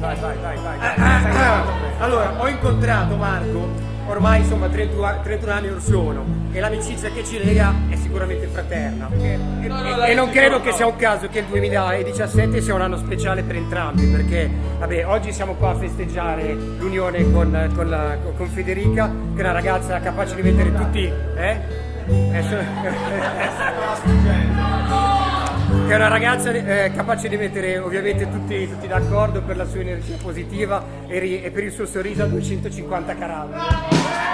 Vai, vai, vai, vai. Ah, ah, ah. Allora, ho incontrato Marco, ormai insomma 31, 31 anni or sono, e l'amicizia che ci lega è sicuramente fraterna. E, e- e non credo che sia un caso che il 2017 sia un anno speciale per entrambi, perché vabbè, oggi siamo qua a festeggiare l'unione con, con la- con Federica, che è una ragazza capace di mettere tutti... Eh? Eh, so- che è una ragazza eh, capace di mettere ovviamente tutti, tutti d'accordo per la sua energia positiva e, e per il suo sorriso a 250 carat.